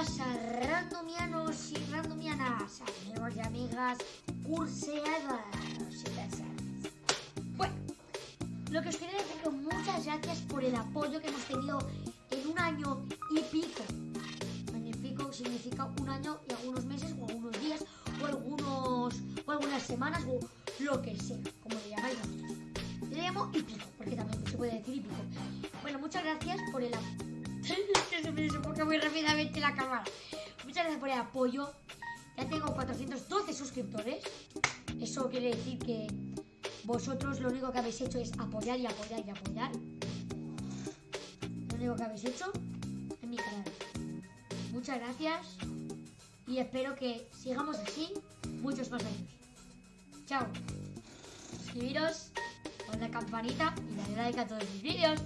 pasa, randomianos y randomianas, amigos y amigas curseadas y? Bueno, lo que os quería decir que muchas gracias por el apoyo que hemos tenido en un año y pico. Un significa un año y algunos meses, o algunos días, o algunos o algunas semanas, o lo que sea. Desenfoca muy rápidamente la cámara. Muchas gracias por el apoyo. Ya tengo 412 suscriptores. Eso quiere decir que vosotros lo único que habéis hecho es apoyar y apoyar y apoyar. Lo único que habéis hecho en mi canal. Muchas gracias y espero que sigamos así muchos más años. Chao. Suscribiros con la campanita y darle like a todos mis vídeos.